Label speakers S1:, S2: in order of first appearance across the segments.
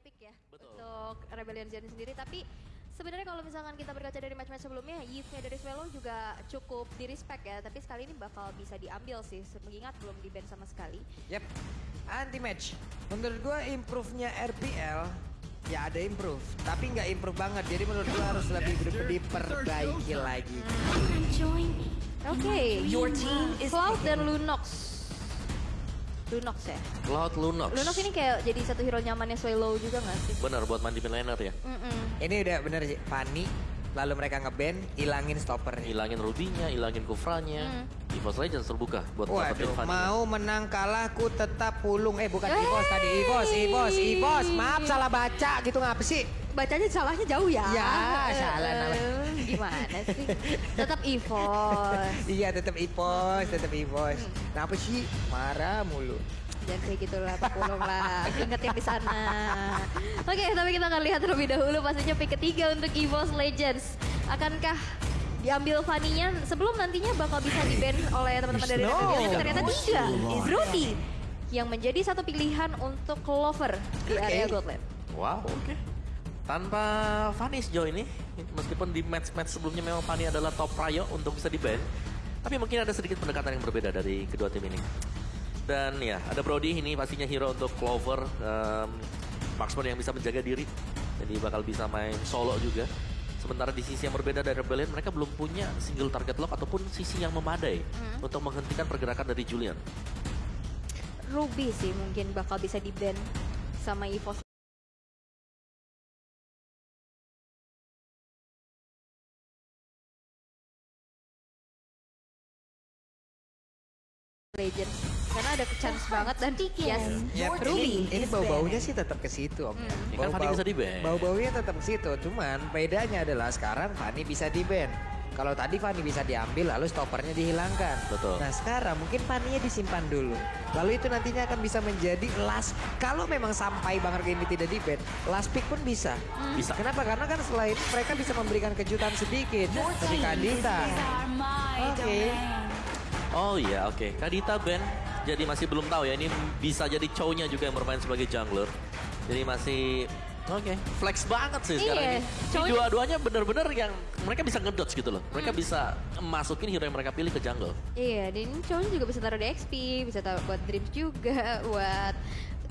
S1: pick ya
S2: Betul.
S1: untuk Rebellion Zen sendiri. Tapi sebenarnya kalau misalkan kita berkaca dari match-match sebelumnya, Yves-nya dari Swallow juga cukup di respect ya. Tapi sekali ini bakal bisa diambil sih, mengingat belum di ban sama sekali.
S3: Yep, anti match. Menurut gua improve-nya RPL ya ada improve, tapi nggak improve banget. Jadi menurut gua harus lebih diperbaiki lagi.
S1: Oke,
S4: Your team is
S1: Cloud dan Lunox. Lunox ya.
S2: Cloud Lunox.
S1: Lunox ini kayak jadi satu hero nyamannya Swallow juga gak sih?
S2: Benar buat mandi laner ya.
S1: Mm-mm.
S3: Ini udah bener sih, Fanny. Lalu mereka ngeban, ilangin stoppernya.
S2: Hilangin Rubinya, hilangin Kufranya.
S1: Hmm.
S2: EVOS Legends terbuka buat
S3: Waduh,
S2: dapetin Fanny.
S3: mau menang kalah ku tetap pulung. Eh bukan
S1: Hey!
S3: Ivos tadi, Ivos, Ivos, Ivos. Maaf salah baca gitu ngapa sih?
S1: Bacanya salahnya jauh ya.
S3: Ya, salah namanya.
S1: Gimana sih? Tetap EVOS.
S3: Iya tetap Ivos, tetap Ivos. Kenapa sih? Marah mulu.
S1: Jangan kayak gitulah, pulung lah. Ingat yang di sana. Oke, tapi kita akan lihat terlebih dahulu pastinya pick ketiga untuk EVOS Legends. Akankah diambil Fanny-nya sebelum nantinya bakal bisa di-ban oleh teman-teman dari
S3: No.
S1: Tapi ternyata tidak. Rudy yang menjadi satu pilihan untuk Clover di area
S3: Oke.
S1: Godland.
S2: Wow, oke. Tanpa Fanny sejauh ini, meskipun di match-match sebelumnya memang Fanny adalah top prio untuk bisa di-ban, tapi mungkin ada sedikit pendekatan yang berbeda dari kedua tim ini. Dan ya, ada Brody ini pastinya hero untuk Clover, um, marksman yang bisa menjaga diri, jadi bakal bisa main solo juga. Sementara di sisi yang berbeda dari Rebellion, mereka belum punya single target lock ataupun sisi yang memadai untuk menghentikan pergerakan dari Julian.
S1: Ruby sih mungkin bakal bisa di-ban sama EVOS Legends karena ada chance banget dan yes
S3: Ya,
S1: Ruby
S3: ini, ini bau-baunya sih tetap ke situ om.
S2: Ya kan Fanny bisa di-ban.
S3: Bau-baunya tetap ke situ, cuman bedanya adalah sekarang Fanny bisa di-ban. Kalau tadi Fanny bisa diambil lalu stoppernya dihilangkan.
S2: Betul.
S3: Nah sekarang mungkin Fanny-nya disimpan dulu. Lalu itu nantinya akan bisa menjadi last. Kalau memang sampai Bang Harga ini tidak di-ban, last pick pun bisa.
S2: Bisa.
S3: Kenapa? Karena kan setelah ini mereka bisa memberikan kejutan sedikit. Seperti Kadita. Oke.
S2: Oh iya, oke. Kadita Ben. Jadi masih belum tahu ya. Ini bisa jadi cownya juga yang bermain sebagai jungler. Jadi masih oke. Flex banget sih sekarang
S1: Iya,
S2: ini.
S1: Cownya-
S2: dua-duanya bener-bener yang mereka bisa ngedodge gitu loh. Mereka
S1: Hmm.
S2: bisa masukin hero yang mereka pilih ke jungle.
S1: Iya, dan ini cowoknya juga bisa taruh di XP, bisa taruh buat Dreams juga, buat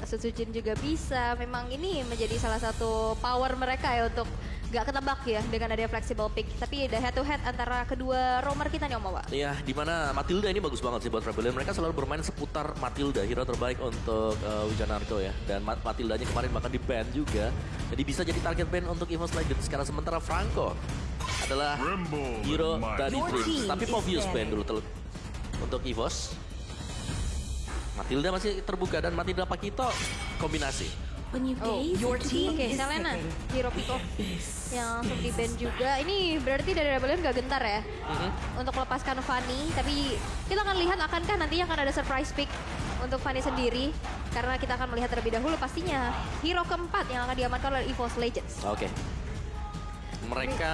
S1: Setsujin juga bisa. Memang ini menjadi salah satu power mereka ya untuk gak ketebak ya dengan ada flexible pick. Tapi ada head to head antara kedua roamer kita nih Om Awa.
S2: Iya, di mana Matilda ini bagus banget sih buat Rebellion. Mereka selalu bermain seputar Matilda, hero terbaik untuk uh, Wijanarko ya. Dan Mat Matildanya kemarin bahkan di ban juga. Jadi bisa jadi target ban untuk EVOS Legends. Karena sementara Franco adalah hero dari Dreams.
S4: team
S2: Tapi Povius ban dulu untuk EVOS. Matilda masih terbuka dan Matilda Pakito kombinasi.
S1: Oh, your team. Oke,
S4: is
S1: Selena, off yang langsung di ban juga. Ini berarti dari Rebellion gak gentar ya
S2: Mhm.
S1: untuk melepaskan Fanny. Tapi kita akan lihat akankah nantinya akan ada surprise pick untuk Fanny sendiri. Karena kita akan melihat terlebih dahulu pastinya hero keempat yang akan diamankan oleh EVOS Legends.
S2: Oke. Mereka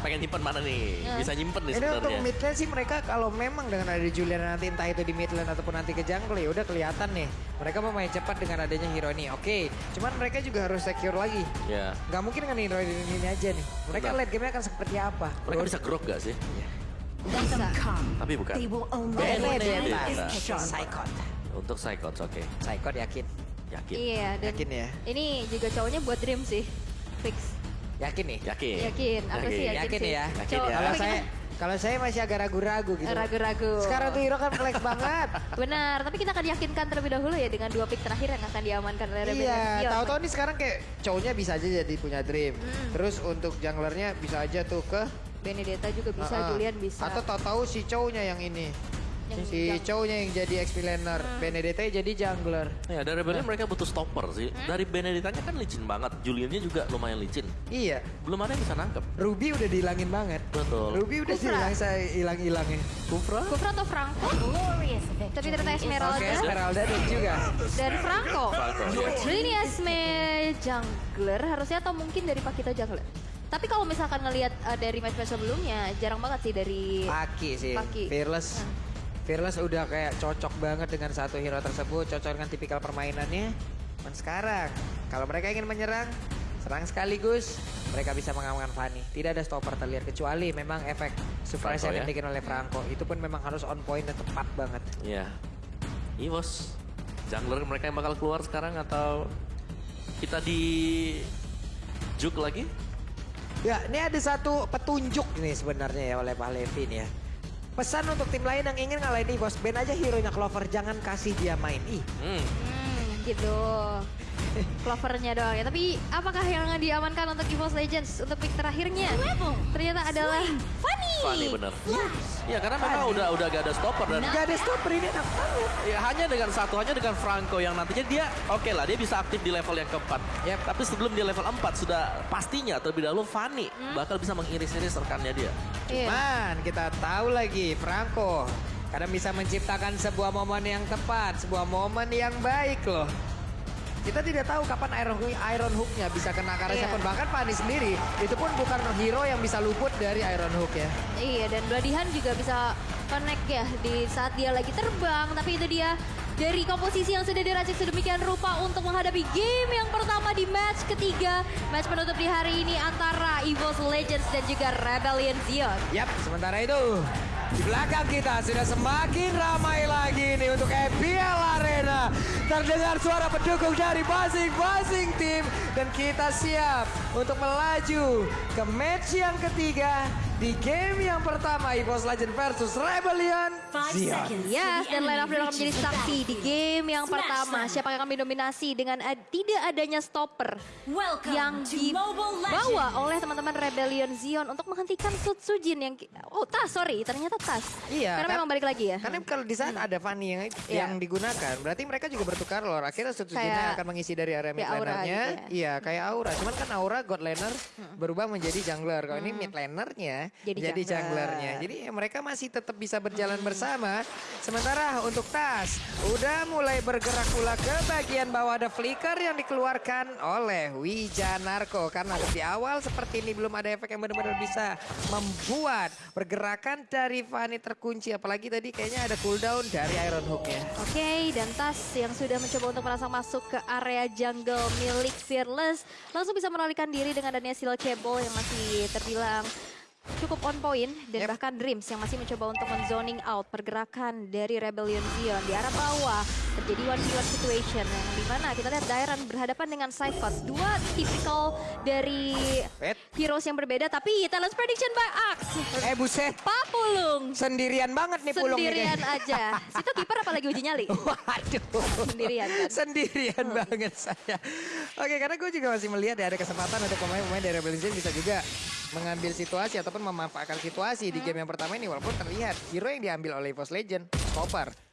S2: pengen nyimpen mana nih?
S1: Ya.
S2: Bisa nyimpen nih
S3: Ini untuk
S2: sebenarnya.
S3: mid lane sih mereka kalau memang dengan ada Julian nanti entah itu di mid lane ataupun nanti ke jungle ya udah kelihatan nih. Mereka mau main cepat dengan adanya hero ini. Oke, cuman mereka juga harus secure lagi.
S2: Ya.
S3: Gak mungkin dengan hero ini, ini aja nih. Mereka
S2: Benar.
S3: late game-nya akan seperti apa?
S2: Mereka bisa grok gak sih?
S4: Come.
S2: Tapi bukan.
S4: Sharp.
S3: Psychot.
S2: Untuk Psychots, oke.
S3: Psychot yakin.
S2: Yakin.
S1: Iya, dan
S3: Yakin ya?
S1: ini juga cowoknya buat Dream sih. Fix.
S3: Yakin nih?
S2: Yakin.
S1: Yakin, aku sih yakin,
S3: Yakin
S1: sih.
S3: ya?
S2: Yakin ya?
S3: Kalau saya
S1: kita-
S3: kalau saya masih agak ragu-ragu gitu.
S1: Ragu-ragu.
S3: Sekarang tuh hero kan flex banget.
S1: Benar, tapi kita akan yakinkan terlebih dahulu ya dengan dua pick terakhir yang akan diamankan oleh Rebellion.
S3: Iya, tahu-tahu nih sekarang kayak cowoknya bisa aja jadi punya dream.
S1: Hmm.
S3: Terus untuk junglernya bisa aja tuh ke
S1: Benedetta juga bisa,
S3: Ah, ah.
S1: Julian bisa.
S3: Atau tahu-tahu si cowoknya yang ini.
S1: Yang
S3: si cowoknya yang jadi XP laner, Benedetta jadi jungler.
S2: Ya, dari Rebellion mereka butuh stopper sih. Dari Benedettanya kan licin banget. Juliannya juga lumayan licin.
S3: Iya,
S2: Belum ada yang bisa nangkep.
S3: Ruby udah dihilangin banget.
S2: Betul.
S3: Ruby udah
S1: Kufra.
S3: hilang saya hilang-hilangnya.
S2: Kufra?
S1: Kufra atau Franco?
S4: Glorious
S1: Tapi ternyata Esmeralda.
S3: Oke, Esmeralda dan juga.
S1: Dan Franco.
S2: Franco.
S1: Jadi ini Esme jungler harusnya atau mungkin dari Pakito jungler. Tapi kalau misalkan ngelihat uh, dari match-match sebelumnya jarang banget sih dari
S3: Paki sih.
S1: Paki.
S3: Fearless. Fearless udah kayak cocok banget dengan satu hero tersebut, cocok dengan tipikal permainannya. Dan sekarang, kalau mereka ingin menyerang, serang sekaligus, mereka bisa mengamankan Fanny. Tidak ada stopper terlihat kecuali memang efek surprise
S2: Franco
S3: yang
S2: ya.
S3: dimiliki oleh Franco. Itu pun memang harus on point dan tepat banget.
S2: Iya. Evos, jungler mereka yang bakal keluar sekarang atau kita di juk lagi?
S3: Ya, ini ada satu petunjuk nih sebenarnya ya oleh Pak Levin ya. Pesan untuk tim lain yang ingin ngalahin Evos, ban aja hero-nya Clover, jangan kasih dia main. Ih,
S2: Hmm.
S1: Hmm, gitu. Clovernya doang ya. Tapi apakah yang diamankan untuk EVOS Legends untuk pick terakhirnya? Ternyata adalah Fanny.
S2: Fanny bener. Iya karena memang udah udah gak ada stopper dan
S3: Gak ada stopper ini enak banget.
S2: ya, hanya dengan satu hanya dengan Franco yang nantinya dia oke lah dia bisa aktif di level yang keempat.
S3: Yep.
S2: Tapi sebelum dia level 4 sudah pastinya terlebih dahulu Fanny bakal bisa mengiris-iris rekannya dia.
S1: Iya.
S3: Man, kita tahu lagi Franco kadang bisa menciptakan sebuah momen yang tepat, sebuah momen yang baik loh. Kita tidak tahu kapan Iron, Iron Hook-nya bisa kena karena
S1: Iya.
S3: siapa pun. Bahkan Fanny sendiri, itu pun bukan hero yang bisa luput dari Iron Hook ya.
S1: Iya dan Bladihan juga bisa connect ya di saat dia lagi terbang. Tapi itu dia dari komposisi yang sudah diracik sedemikian rupa untuk menghadapi game yang pertama di match ketiga. Match penutup di hari ini antara EVOS Legends dan juga Rebellion Zion.
S3: Yap, sementara itu di belakang kita sudah semakin ramai lagi nih untuk EPL Arena. Terdengar suara pendukung dari masing-masing tim dan kita siap untuk melaju ke match yang ketiga di game yang pertama EVOS Legend versus Rebellion Zion.
S1: Yes, dan Line of akan menjadi saksi di game yang
S4: Smash
S1: pertama. Siapa yang akan mendominasi dengan ad- tidak adanya stopper
S4: Welcome
S1: yang dibawa oleh teman-teman Rebellion Zion untuk menghentikan Sutsujin yang oh tas sorry ternyata tas
S3: Iya,
S1: karena
S3: kan-
S1: memang balik lagi ya
S3: Karena kalau di saat ada Fanny yang
S1: Iya.
S3: yang digunakan, berarti mereka juga bertukar loh. Akhirnya Sutsujinnya akan mengisi dari area mid
S1: kayak aura
S3: lanernya.
S1: gitu ya.
S3: Iya, kayak aura. Cuman kan aura god laner berubah menjadi jungler. Kalau ini mid lanernya
S1: Jadi
S3: jadi,
S1: jungler.
S3: junglernya. Jadi mereka masih tetap bisa berjalan bersama. Sementara untuk Tas udah mulai bergerak pula ke bagian bawah ada flicker yang dikeluarkan oleh Wijanarko karena di awal seperti ini belum ada efek yang benar-benar bisa membuat pergerakan dari Fanny terkunci apalagi tadi kayaknya ada cooldown dari Iron Hook ya.
S1: Oke, dan Tas yang sudah mencoba untuk merasa masuk ke area jungle milik Fearless langsung bisa menolakkan diri dengan adanya seal cable yang masih terbilang cukup on point dan
S3: Yep.
S1: bahkan Dreams yang masih mencoba untuk men-zoning out pergerakan dari Rebellion Zion di arah bawah terjadi one v one situation yang di mana kita lihat Dairan berhadapan dengan Cyclops dua tipikal dari
S3: Wait.
S1: heroes yang berbeda tapi talent prediction by Axe
S3: Eh buset,
S1: Papulung
S3: sendirian banget nih Pulung ini.
S1: sendirian aja situ kiper apalagi uji nyali
S3: Waduh.
S1: Sendirian kan?
S3: Sendirian banget saya. Oke, karena gue juga masih melihat ya ada kesempatan untuk pemain-pemain dari Rebel Legends bisa juga mengambil situasi ataupun memanfaatkan situasi di game yang pertama ini walaupun terlihat hero yang diambil oleh EVOS Legend stopper.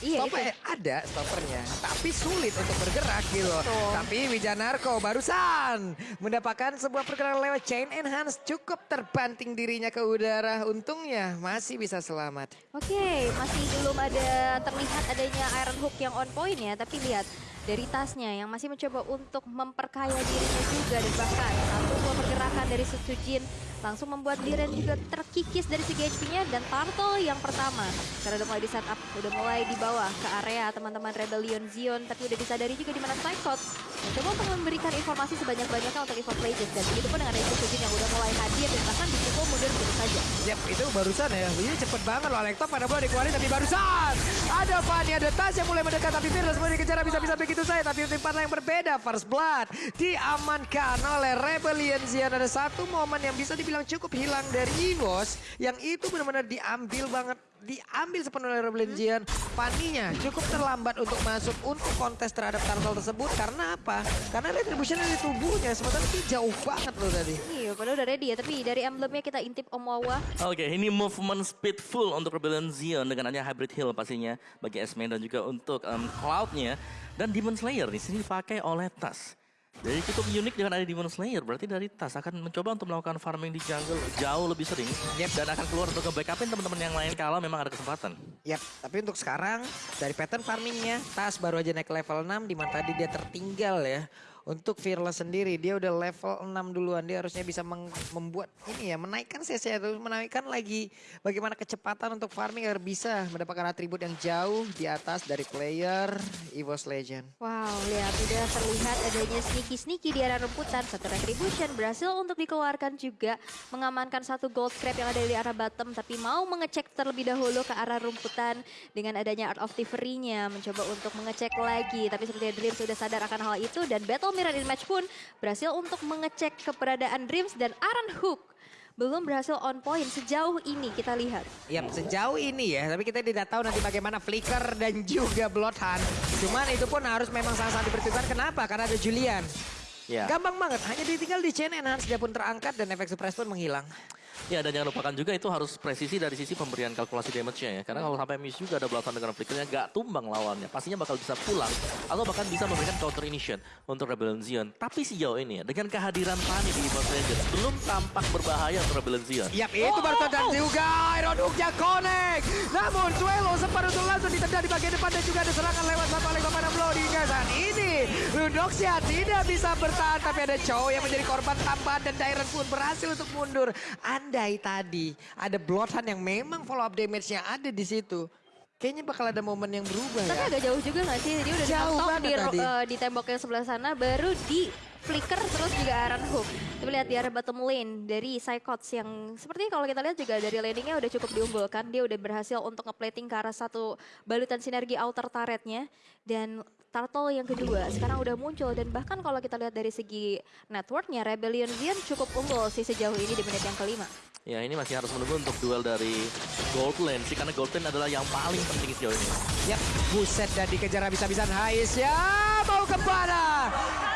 S1: Iya
S3: Stopper
S1: itu
S3: eh, ada stoppernya, tapi sulit untuk bergerak gitu.
S1: Betul.
S3: Tapi Wijanarko barusan mendapatkan sebuah pergerakan lewat chain enhance cukup terbanting dirinya ke udara. Untungnya masih bisa selamat.
S1: Oke, masih belum ada terlihat adanya Iron Hook yang on point ya, tapi lihat dari tasnya yang masih mencoba untuk memperkaya dirinya juga dan bahkan satu pergerakan dari Sutsujin langsung membuat Liren juga terkikis dari segi HP-nya dan Turtle yang pertama karena udah mulai di setup, udah mulai di bawah ke area teman-teman Rebellion Zion tapi udah disadari juga di mana Cyclops mencoba untuk memberikan informasi sebanyak-banyaknya untuk EVOS Legends dan begitu pun dengan ada Sutsujin yang udah mulai hadir dan bahkan dipukul mundur begitu saja.
S3: Yap, itu barusan ya. Ini cepet banget loh. Lekto pada bola dikeluarin tapi barusan. Ada Fanny, ada Tas yang mulai mendekat. Tapi Fearless mulai dikejar bisa-bisa begitu saja. Tapi tim partner yang berbeda. First Blood diamankan oleh Rebellion Zion. Ada satu momen yang bisa dibilang cukup hilang dari EVOS. Yang itu benar-benar diambil banget. Diambil sepenuhnya oleh Rebellion. Fanny-nya cukup terlambat untuk masuk untuk kontes terhadap Turtle tersebut. Karena apa? Karena retribution dari tubuhnya. Sementara itu jauh banget loh tadi.
S1: Iya, padahal udah ready ya, tapi dari emblemnya kita intip Om Wawa.
S2: Oke, ini movement speed full untuk Rebellion Zion dengan hanya hybrid heal pastinya bagi S-Man dan juga untuk um, Cloud-nya. Dan Demon Slayer di sini dipakai oleh Tas. Jadi cukup unik dengan ada Demon Slayer, berarti dari Tas akan mencoba untuk melakukan farming di jungle jauh lebih sering.
S3: Yep.
S2: Dan akan keluar untuk nge-backupin teman-teman yang lain kalau memang ada kesempatan.
S3: Yap, tapi untuk sekarang dari pattern farmingnya, Tas baru aja naik level 6 di mana tadi dia tertinggal ya Untuk Fearless sendiri dia udah level 6 duluan. Dia harusnya bisa membuat ini ya menaikkan CC terus menaikkan lagi bagaimana kecepatan untuk farming agar bisa mendapatkan atribut yang jauh di atas dari player EVOS Legend.
S1: Wow, lihat udah terlihat adanya sneaky-sneaky di arah rumputan. Satu retribution berhasil untuk dikeluarkan juga. Mengamankan satu gold scrap yang ada di arah bottom. Tapi mau mengecek terlebih dahulu ke arah rumputan. Dengan adanya Art of Thievery-nya. Mencoba untuk mengecek lagi. Tapi sepertinya Dreams sudah sadar akan hal itu. Dan Battle Mirror in match pun berhasil untuk mengecek keberadaan Dreams dan Aran Hook. Belum berhasil on point sejauh ini kita lihat.
S3: Yap, sejauh ini ya, tapi kita tidak tahu nanti bagaimana Flicker dan juga Bloodhunt. Cuman itu pun harus memang sangat-sangat diperhitungkan. Kenapa? Karena ada Julian.
S2: Ya.
S3: Gampang banget, hanya ditinggal di chain enhance dia pun terangkat dan efek suppress pun menghilang.
S2: Ya dan jangan lupakan juga itu harus presisi dari sisi pemberian kalkulasi damage-nya ya. Karena kalau sampai miss juga ada belakang dengan flickernya gak tumbang lawannya. Pastinya bakal bisa pulang atau bahkan bisa memberikan counter initiation untuk Rebellion Zion. Tapi sejauh ini dengan kehadiran Fanny di Evo Legends belum tampak berbahaya untuk Rebellion Zion.
S3: Yap, itu baru dan juga Iron Hook-nya connect. Namun Suelo sempat untuk langsung ditendang di bagian depan dan juga ada serangan lewat satu oleh Bapak hingga saat ini. Ludoxia tidak bisa bertahan tapi ada Chow yang menjadi korban tambahan dan Dairon pun berhasil untuk mundur. Andai tadi ada Bloodhound yang memang follow up damage-nya ada di situ. Kayaknya bakal ada momen yang berubah
S1: Tapi
S3: ya.
S1: agak jauh juga gak sih? Dia udah
S3: Jauh
S1: di,
S3: tadi.
S1: eh, di tembok yang sebelah sana, baru di flicker terus juga Aaron Hook. Coba lihat di arah bottom lane dari Psychots yang sepertinya kalau kita lihat juga dari landingnya udah cukup diunggulkan. Dia udah berhasil untuk ngeplating ke arah satu balutan sinergi outer turretnya. Dan Turtle yang kedua sekarang udah muncul dan bahkan kalau kita lihat dari segi networknya Rebellion Zion cukup unggul sih sejauh ini di menit yang kelima.
S2: Ya ini masih harus menunggu untuk duel dari Gold Lane sih karena Gold Lane adalah yang paling penting sejauh ini.
S3: Yap, buset dan dikejar habis-habisan Hais ya. Mau ke mana?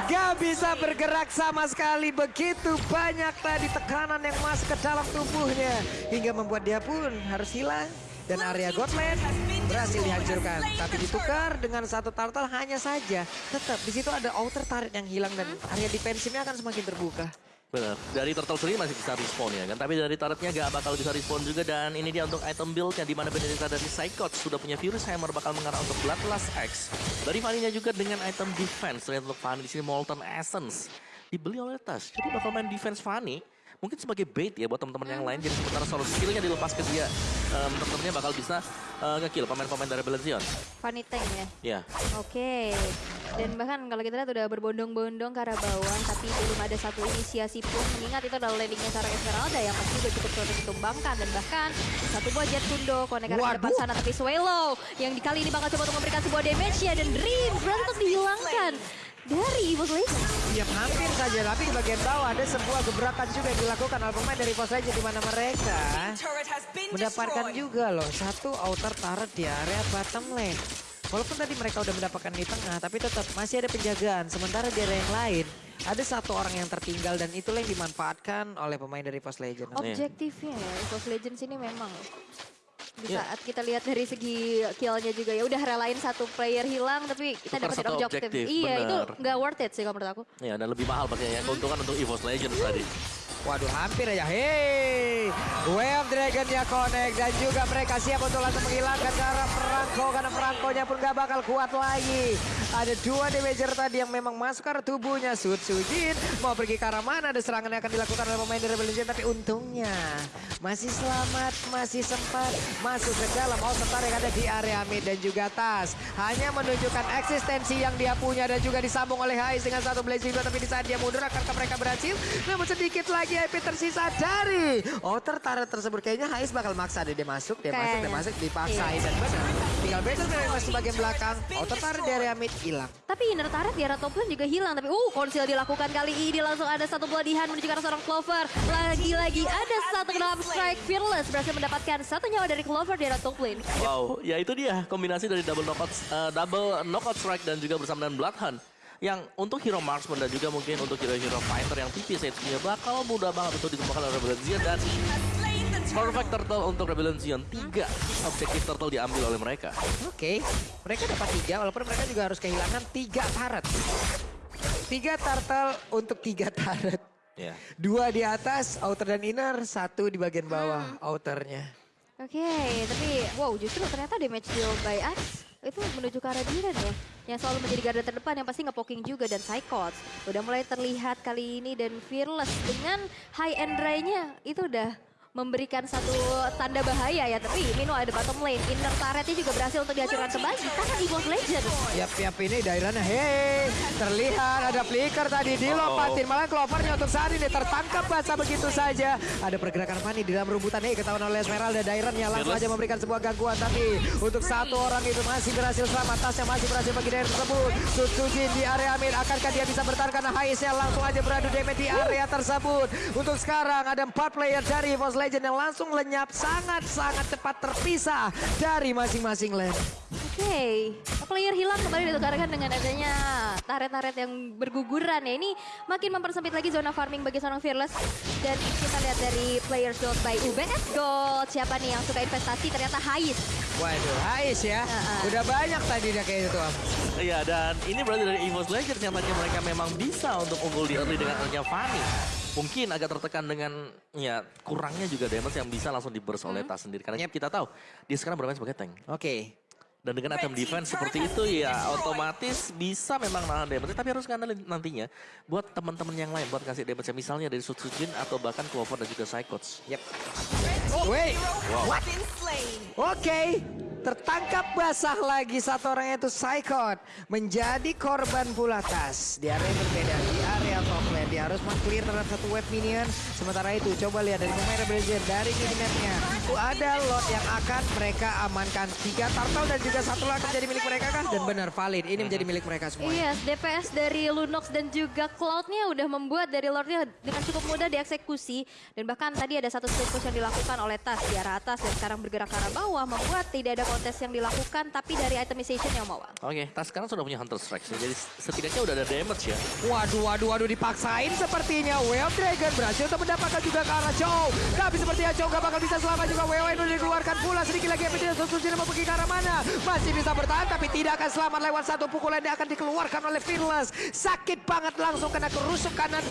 S3: Gak bisa bergerak sama sekali. Begitu banyak tadi tekanan yang masuk ke dalam tubuhnya. Hingga membuat dia pun harus hilang. Dan area Godland berhasil dihancurkan. Tapi ditukar dengan satu turtle hanya saja. Tetap di situ ada outer turret yang hilang dan area defensifnya akan semakin terbuka.
S2: Benar. Dari turtle sendiri masih bisa respawn ya kan. Tapi dari turretnya gak bakal bisa respawn juga. Dan ini dia untuk item build-nya. Di mana Benedicta dari Psychot sudah punya Furious Hammer bakal mengarah untuk Bloodlust X. Dari Fanny-nya juga dengan item defense. Terlihat untuk Fanny di sini Molten Essence. Dibeli oleh Tas. Jadi bakal main defense Fanny. Mungkin sebagai bait ya buat teman-teman yang lain. Jadi sementara solo skillnya dilepas ke dia. Um, teman-temannya bakal bisa uh, nge-kill pemain-pemain dari Belezion.
S1: Funny Tank ya.
S2: Ya.
S1: Oke. Dan bahkan kalau kita lihat udah berbondong-bondong ke arah bawah, tapi belum ada satu inisiasi pun. Mengingat itu adalah landingnya seorang Esmeralda yang pasti juga cukup sulit ditumbangkan. Dan bahkan satu buah Jet Kundo konek ke depan sana. Tapi Swallow yang di kali ini bakal coba untuk memberikan sebuah damage-nya. Dan Dream berhasil untuk dihilangkan dari Evil Legends.
S3: Ya hampir saja, tapi di bagian bawah ada sebuah gebrakan juga yang dilakukan oleh pemain dari Pos Legend di mana mereka mendapatkan juga loh satu outer turret di area bottom lane. Walaupun tadi mereka udah mendapatkan di tengah, tapi tetap masih ada penjagaan. Sementara di area yang lain, ada satu orang yang tertinggal dan itulah yang dimanfaatkan oleh pemain dari Pos Legend.
S1: Objektifnya ya, Evil Legends ini memang di
S2: Ya.
S1: saat kita lihat dari segi killnya juga ya udah relain satu player hilang tapi kita
S2: satu
S1: objektif.
S2: objektif,
S1: Iya itu
S2: benar.
S1: nggak worth it sih kalau menurut aku.
S2: Ya dan lebih mahal pakai ya. Keuntungan untuk EVOS Legends tadi.
S3: Waduh hampir aja. Hei, Wave Dragon ya connect dan juga mereka siap untuk langsung menghilangkan ke arah perangko karena perangkonya pun gak bakal kuat lagi. Ada dua damager tadi yang memang masuk ke tubuhnya. Sud Sujin mau pergi ke arah mana ada serangan yang akan dilakukan oleh pemain dari Legend tapi untungnya masih selamat, masih sempat masuk ke dalam outer yang ada di area mid dan juga tas. Hanya menunjukkan eksistensi yang dia punya dan juga disambung oleh Hais dengan satu blazing tapi di saat dia mundur akankah mereka berhasil? Namun sedikit lagi IP tersisa dari outer turret tersebut. Kayaknya Hais bakal maksa deh dia masuk, dia masuk, dia masuk, dipaksain
S1: Iya.
S3: dan benar. Tinggal Battle yang masih bagian belakang, outer turret di area mid hilang.
S1: Tapi inner turret di arah top lane juga hilang. Tapi uh konsil dilakukan kali ini langsung ada satu bloody hand menuju ke arah seorang Clover. Lagi-lagi ada satu dalam strike Fearless berhasil mendapatkan satu nyawa dari Clover di arah top lane.
S2: Wow, ya itu dia kombinasi dari double knockout, eh, double knockout strike dan juga bersama dengan Bloodhunt. Yang untuk hero marksman dan juga mungkin untuk hero-hero fighter yang tipis HP-nya bakal mudah banget untuk ditemukan oleh Rebellion Zion dan perfect turtle untuk Rebellion Zion. Tiga objektif turtle diambil oleh mereka.
S3: Oke, mereka dapat tiga walaupun mereka juga harus kehilangan tiga turret. Tiga turtle untuk tiga turret.
S2: Ya.
S3: Dua di atas, outer dan inner, satu di bagian bawah, outernya.
S1: Oke, tapi wow justru ternyata damage deal by Ice itu menuju ke arah Diren loh. Yang selalu menjadi garda terdepan yang pasti ngepoking juga dan Psychots. Udah mulai terlihat kali ini dan Fearless dengan high end dry-nya itu udah memberikan satu tanda bahaya ya. Tapi meanwhile ada bottom lane. Inner turretnya juga berhasil untuk dihancurkan kembali. Tangan Evolve Legend.
S3: Yap, yap ini daerahnya. Hei, terlihat ada flicker tadi dilompatin. Malah Clovernya untuk saat ini tertangkap basah begitu saja. Ada pergerakan Fanny di dalam rebutan. Hei, ketahuan oleh Esmeralda. Dairannya langsung aja memberikan sebuah gangguan. Tapi untuk satu orang itu masih berhasil selamat. Tasnya masih berhasil bagi daerah tersebut. Sutsujin di area mid. Akankah dia bisa bertahan karena Haisnya langsung aja beradu damage di area tersebut. Untuk sekarang ada empat player dari Evos Legend yang langsung lenyap. Sangat-sangat cepat terpisah dari masing-masing lane.
S1: Oke, player hilang kembali ditukarkan dengan adanya taret-taret yang berguguran ya. Ini makin mempersempit lagi zona farming bagi seorang Fearless. Dan kita lihat dari players gold by UBS Gold. Siapa nih yang suka investasi? Ternyata Hais.
S3: Waduh, Hais ya.
S1: Uh-uh.
S3: Udah banyak tadi dia kayak. Am.
S2: Iya dan ini berarti dari EVOS Legends yang tadinya mereka memang bisa untuk unggul di early dengan adanya Fanny. Mungkin agak tertekan dengan ya kurangnya juga damage yang bisa langsung diburst oleh Tas sendiri. Karena kita tahu dia sekarang bermain sebagai tank.
S3: Oke.
S2: Dan dengan item defense seperti itu ya otomatis bisa memang nahan damage. Tapi harus ngandalin nantinya buat teman-teman yang lain buat kasih damage misalnya dari Sutsujin atau bahkan Clover dan juga Psychots.
S3: Yep. Wait. What? Oke. Tertangkap basah lagi satu orang yaitu Psychot. Menjadi korban pula tas. Di area yang berbeda. Di area top lane. Dia harus meng-clear terhadap satu wave minion. Sementara itu coba lihat dari pemain Rebellion. Dari minimapnya. Itu ada lot yang akan mereka amankan. Tiga turtle dan juga satu lagi menjadi milik mereka kan? Dan benar valid. Ini menjadi milik mereka semua.
S1: Yes, DPS dari Lunox dan juga Cloud-nya udah membuat dari Lordnya dengan cukup mudah dieksekusi. Dan bahkan tadi ada satu split push yang dilakukan oleh Tas di arah atas dan sekarang bergerak ke arah bawah. Membuat tidak ada kontes yang dilakukan tapi dari itemization yang mau.
S2: Oke, Tas sekarang sudah punya Hunter Strike. Jadi setidaknya udah ada damage ya.
S3: Waduh, waduh, waduh dipaksain sepertinya. Well Dragon berhasil untuk mendapatkan juga ke arah Chow. Tapi sepertinya Chow gak bakal bisa selamat juga. WW itu dikeluarkan pula. Sedikit lagi yang tidak Susujin mau pergi ke arah mana. Masih bisa bertahan tapi tidak akan selamat lewat satu pukulan yang akan dikeluarkan oleh Fearless. Sakit banget langsung kena kerusuk kanan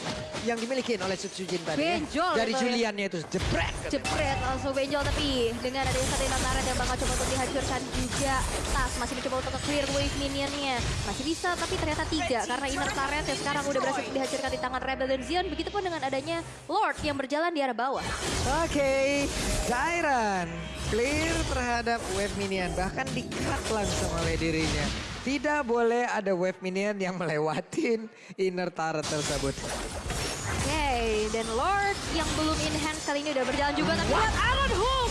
S3: yang dimiliki oleh Susujin tadi. ya.
S1: Benjol
S3: Dari
S1: ya.
S3: Juliannya itu jebret.
S1: Jepret langsung benjol tapi dengan adanya satu yang bakal coba untuk dihancurkan juga. Tas masih mencoba untuk clear wave minionnya. Masih bisa tapi ternyata tidak karena inner turret yang sekarang udah berhasil dihancurkan di tangan Rebel dan Zion begitupun dengan adanya Lord yang berjalan di arah bawah.
S3: Oke, Dairan clear terhadap wave minion bahkan di-cut langsung oleh dirinya. Tidak boleh ada wave minion yang melewatin inner turret tersebut.
S1: Oke dan Lord yang belum in hand kali ini udah berjalan juga tapi lihat Aaron menghilang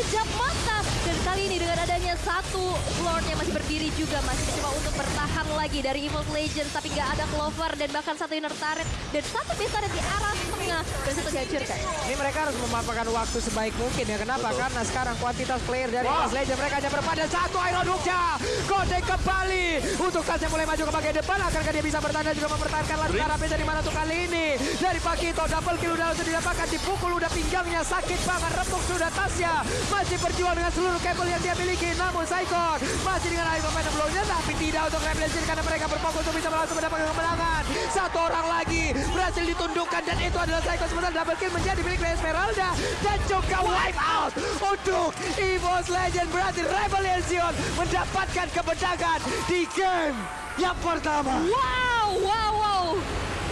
S1: sekejap mata. Dan kali ini dengan adanya satu Lord yang masih berdiri juga masih mencoba untuk bertahan lagi dari Evil Legends tapi nggak ada Clover dan bahkan satu inner turret. Dan satu base turret di arah tengah dan satu dihancurkan.
S3: Ini mereka harus memanfaatkan waktu sebaik mungkin ya. Kenapa?
S2: Betul.
S3: Karena sekarang kuantitas player dari Mas Legend mereka hanya berpada satu Iron Hooknya. Kode kembali untuk Tas yang mulai maju ke bagian depan. Akankah dia bisa bertahan dan juga mempertahankan
S2: Dream.
S3: Laskar dari mana tuh kali ini? Dari Pakito double kill udah langsung didapatkan. Dipukul udah pinggangnya sakit banget. Repuk sudah tasnya. Masih berjuang dengan seluruh kabel yang dia miliki. Namun Saikon masih dengan air pemain belumnya. Tapi tidak untuk Red Legend karena mereka berfokus untuk bisa langsung mendapatkan kemenangan. Satu orang lagi berhasil ditundukkan dan itu adalah Saikon sementara double kill menjadi milik Esmeralda dan juga wipe out untuk EVOS Legend berarti Rebellion Zion mendapatkan kemenangan di game yang pertama.
S1: Wow, wow, wow.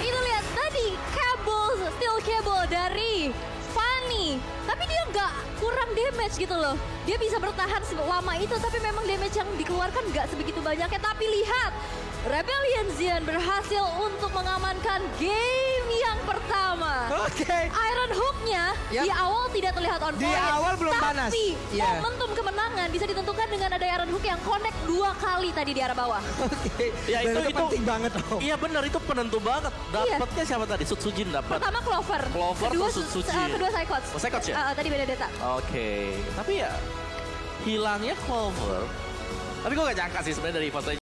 S1: Itu lihat tadi kabel, steel cable dari Fanny. Tapi dia nggak kurang damage gitu loh. Dia bisa bertahan selama itu, tapi memang damage yang dikeluarkan nggak sebegitu banyaknya. Tapi lihat, Rebellion Zion berhasil untuk mengamankan game yang pertama.
S3: Oke.
S1: Iron Hook-nya
S3: Yap.
S1: di awal tidak terlihat on
S3: Di
S1: point.
S3: awal belum
S1: tapi
S3: panas. Iya.
S1: momentum kemenangan bisa ditentukan dengan ada Iron Hook yang connect dua kali tadi di arah bawah.
S3: Oke.
S2: Ya,
S3: Dan
S2: itu-
S3: itu
S2: itu-
S3: penting banget loh.
S2: Iya benar itu penentu banget. Dapatnya siapa tadi? Sutsujin dapat.
S1: Pertama Clover,
S2: Clover
S1: kedua,
S2: Suci.
S1: uh, kedua Psychots.
S2: Oh, Psychots ya?
S1: Uh, uh, tadi Benedetta.
S2: Oke, tapi ya hilangnya Clover. Tapi gue gak nyangka sih sebenarnya dari Legends